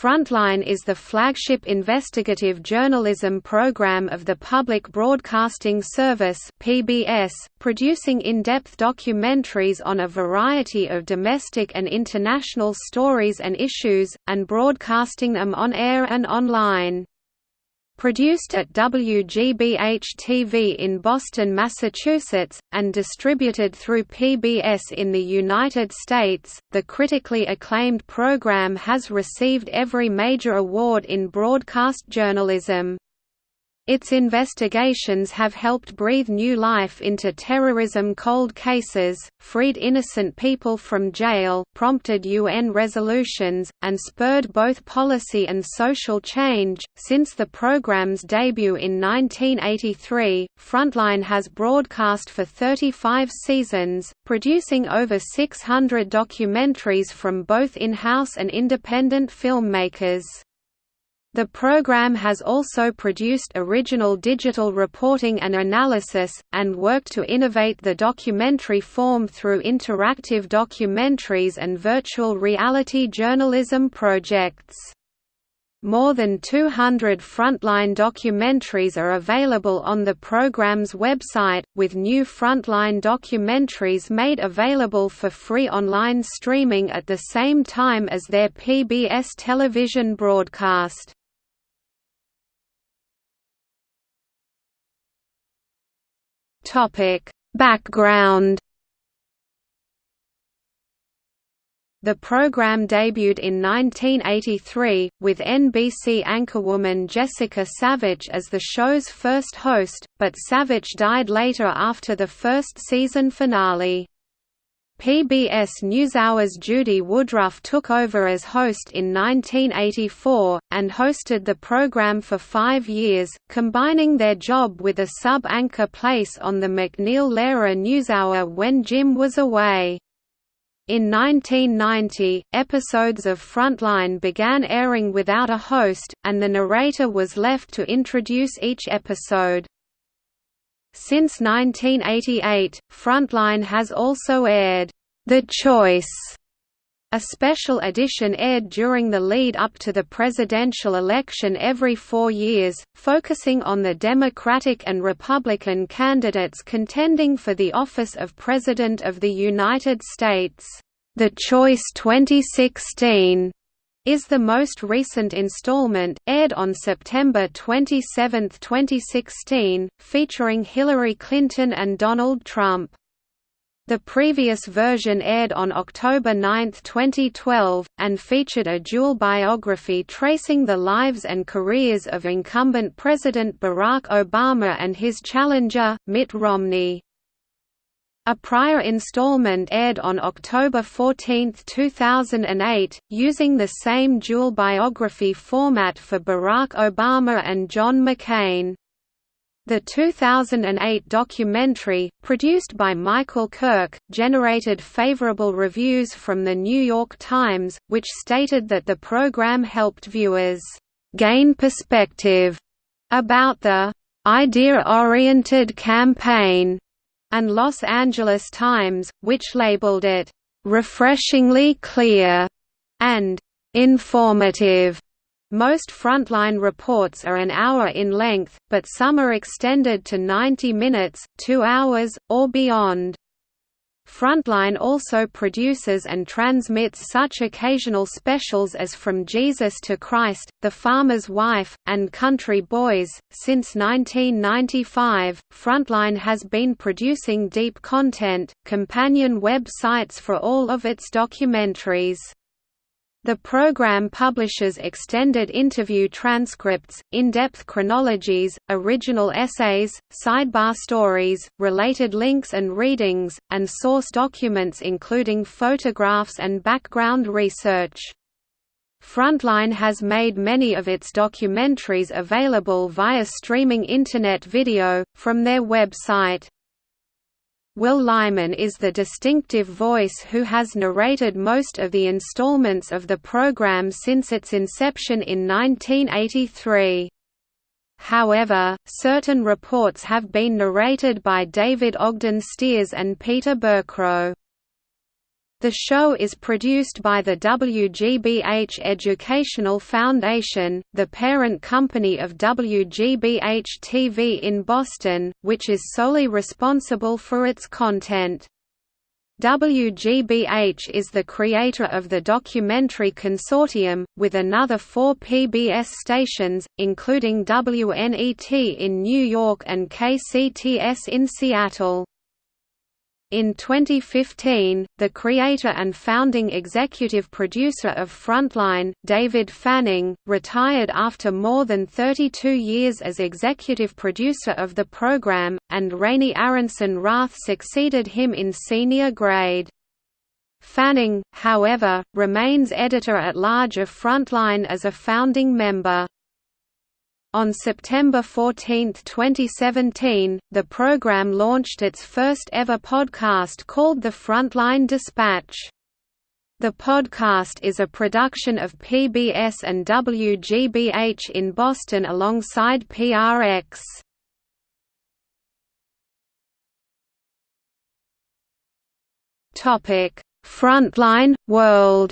Frontline is the flagship investigative journalism program of the Public Broadcasting Service (PBS), producing in-depth documentaries on a variety of domestic and international stories and issues and broadcasting them on air and online. Produced at WGBH-TV in Boston, Massachusetts, and distributed through PBS in the United States, the critically acclaimed program has received every major award in broadcast journalism. Its investigations have helped breathe new life into terrorism cold cases, freed innocent people from jail, prompted UN resolutions, and spurred both policy and social change. Since the program's debut in 1983, Frontline has broadcast for 35 seasons, producing over 600 documentaries from both in-house and independent filmmakers. The program has also produced original digital reporting and analysis, and worked to innovate the documentary form through interactive documentaries and virtual reality journalism projects. More than 200 Frontline documentaries are available on the program's website, with new Frontline documentaries made available for free online streaming at the same time as their PBS television broadcast. Topic: Background The program debuted in 1983, with NBC anchorwoman Jessica Savitch as the show's first host, but Savitch died later after the first season finale. PBS NewsHour's Judy Woodruff took over as host in 1984, and hosted the program for five years, combining their job with a sub-anchor place on the MacNeil-Lehrer NewsHour when Jim was away. In 1990, episodes of Frontline began airing without a host, and the narrator was left to introduce each episode. Since 1988, Frontline has also aired The Choice, a special edition aired during the lead-up to the presidential election every four years, focusing on the Democratic and Republican candidates contending for the office of President of the United States. The Choice 2016 is the most recent installment, aired on September 27, 2016, featuring Hillary Clinton and Donald Trump. The previous version aired on October 9, 2012, and featured a dual biography tracing the lives and careers of incumbent President Barack Obama and his challenger, Mitt Romney. A prior installment aired on October 14, 2008, using the same dual biography format for Barack Obama and John McCain. The 2008 documentary, produced by Michael Kirk, generated favorable reviews from The New York Times, which stated that the program helped viewers, "...gain perspective," about the "...idea-oriented campaign." And Los Angeles Times, which labeled it, "...refreshingly clear", and "...informative". Most frontline reports are an hour in length, but some are extended to 90 minutes, 2 hours, or beyond. Frontline also produces and transmits such occasional specials as From Jesus to Christ, The Farmer's Wife, and Country Boys. Since 1995, Frontline has been producing deep content, companion web sites for all of its documentaries. The program publishes extended interview transcripts, in-depth chronologies, original essays, sidebar stories, related links and readings, and source documents including photographs and background research. Frontline has made many of its documentaries available via streaming Internet video, from their website. Will Lyman is the distinctive voice who has narrated most of the installments of the program since its inception in 1983. However, certain reports have been narrated by David Ogden Stiers and Peter Berkrot. The show is produced by the WGBH Educational Foundation, the parent company of WGBH-TV in Boston, which is solely responsible for its content. WGBH is the creator of the documentary consortium, with another four PBS stations, including WNET in New York and KCTS in Seattle. In 2015, the creator and founding executive producer of Frontline, David Fanning, retired after more than 32 years as executive producer of the program, and Raney Aronson Rath succeeded him in senior grade. Fanning, however, remains editor-at-large of Frontline as a founding member. On September 14, 2017, the program launched its first ever podcast called The Frontline Dispatch. The podcast is a production of PBS and WGBH in Boston alongside PRX. Frontline World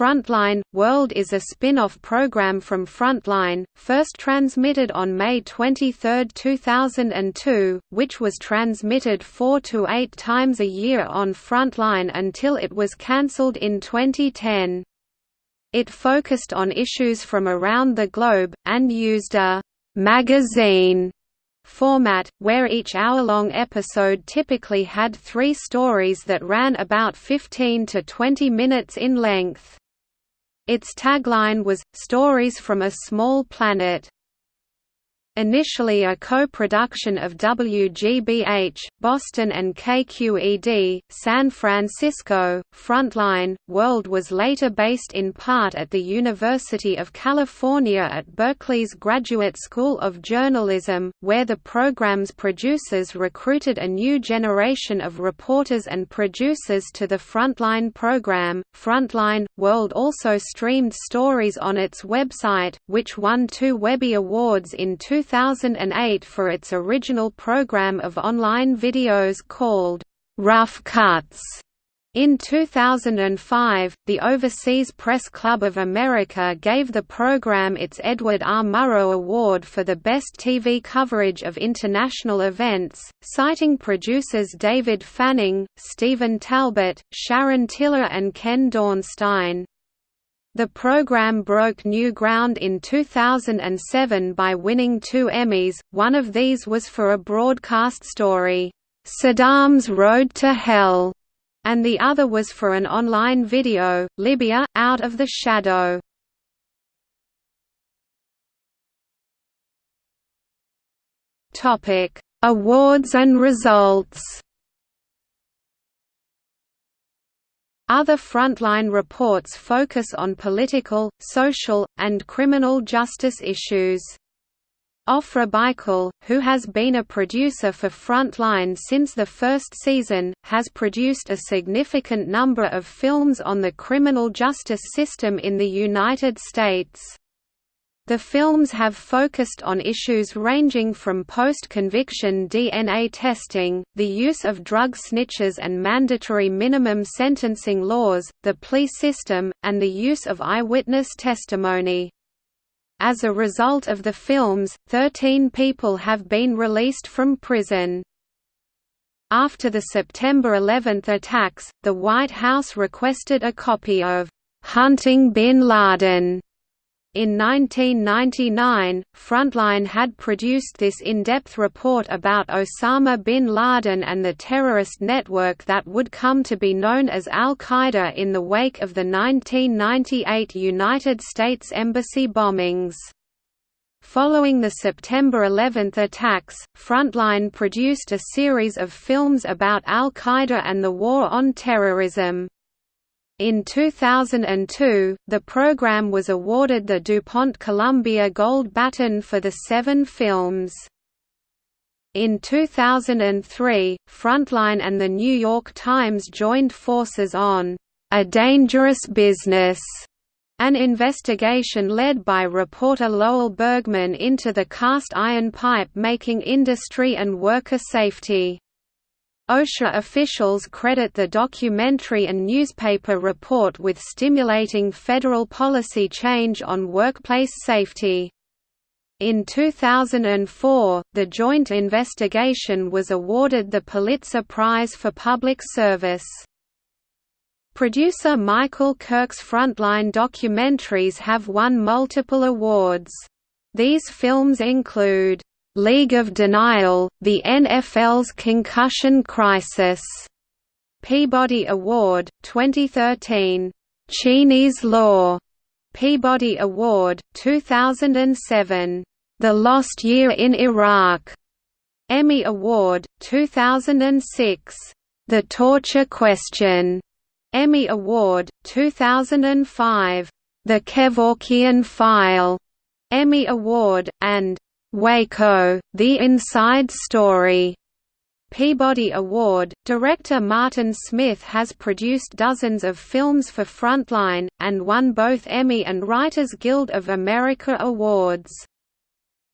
Frontline – World is a spin-off program from Frontline, first transmitted on May 23, 2002, which was transmitted four to eight times a year on Frontline until it was cancelled in 2010. It focused on issues from around the globe, and used a «magazine» format, where each hour-long episode typically had three stories that ran about 15 to 20 minutes in length. Its tagline was, Stories from a Small Planet. Initially a co-production of WGBH, Boston and KQED, San Francisco, Frontline, World was later based in part at the University of California at Berkeley's Graduate School of Journalism, where the program's producers recruited a new generation of reporters and producers to the Frontline program. Frontline, World also streamed stories on its website, which won two Webby Awards in 2000 2008 for its original program of online videos called Rough Cuts. In 2005, the Overseas Press Club of America gave the program its Edward R. Murrow Award for the best TV coverage of international events, citing producers David Fanning, Stephen Talbot, Sharon Tiller and Ken Dornstein. The program broke new ground in 2007 by winning two Emmys, one of these was for a broadcast story, "'Saddam's Road to Hell' and the other was for an online video, Libya, Out of the Shadow. Awards and results Other frontline reports focus on political, social, and criminal justice issues. Ofra Bikel, who has been a producer for Frontline since the first season, has produced a significant number of films on the criminal justice system in the United States. The films have focused on issues ranging from post-conviction DNA testing, the use of drug snitches and mandatory minimum sentencing laws, the plea system, and the use of eyewitness testimony. As a result of the films, 13 people have been released from prison. After the September 11 attacks, the White House requested a copy of "'Hunting Bin Laden' In 1999, Frontline had produced this in-depth report about Osama bin Laden and the terrorist network that would come to be known as Al-Qaeda in the wake of the 1998 United States Embassy bombings. Following the September 11 attacks, Frontline produced a series of films about Al-Qaeda and the war on terrorism. In 2002, the program was awarded the DuPont Columbia Gold Baton for the seven films. In 2003, Frontline and The New York Times joined forces on A Dangerous Business, an investigation led by reporter Lowell Bergman into the cast iron pipe making industry and worker safety. OSHA officials credit the documentary and newspaper report with stimulating federal policy change on workplace safety. In 2004, the joint investigation was awarded the Pulitzer Prize for Public Service. Producer Michael Kirk's Frontline documentaries have won multiple awards. These films include League of Denial, The NFL's Concussion Crisis, Peabody Award, 2013, Cheney's Law, Peabody Award, 2007, The Lost Year in Iraq, Emmy Award, 2006, The Torture Question, Emmy Award, 2005, The Kevorkian File, Emmy Award, and Waco, The Inside Story. Peabody Award. Director Martin Smith has produced dozens of films for Frontline, and won both Emmy and Writers Guild of America awards.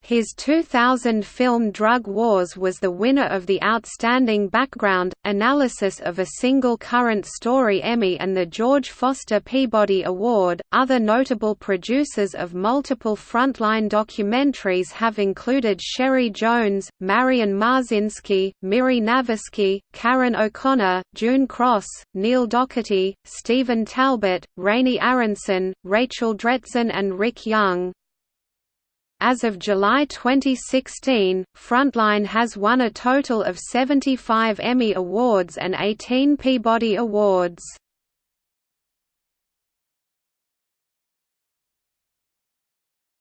His 2000 film Drug Wars was the winner of the Outstanding Background, Analysis of a Single Current Story Emmy and the George Foster Peabody Award. Other notable producers of multiple frontline documentaries have included Sherry Jones, Marian Marzynski, Miri Navasky, Karen O'Connor, June Cross, Neil Docherty, Stephen Talbot, Raney Aronson, Rachel Dretzin, and Rick Young. As of July 2016, Frontline has won a total of 75 Emmy Awards and 18 Peabody Awards.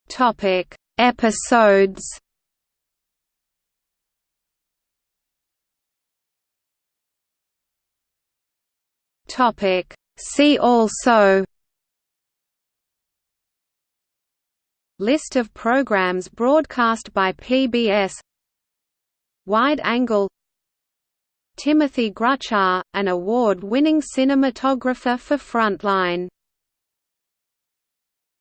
Topic: Episodes. Topic: See also List of programs broadcast by PBS Wide Angle. Timothy Grucza, an award-winning cinematographer for Frontline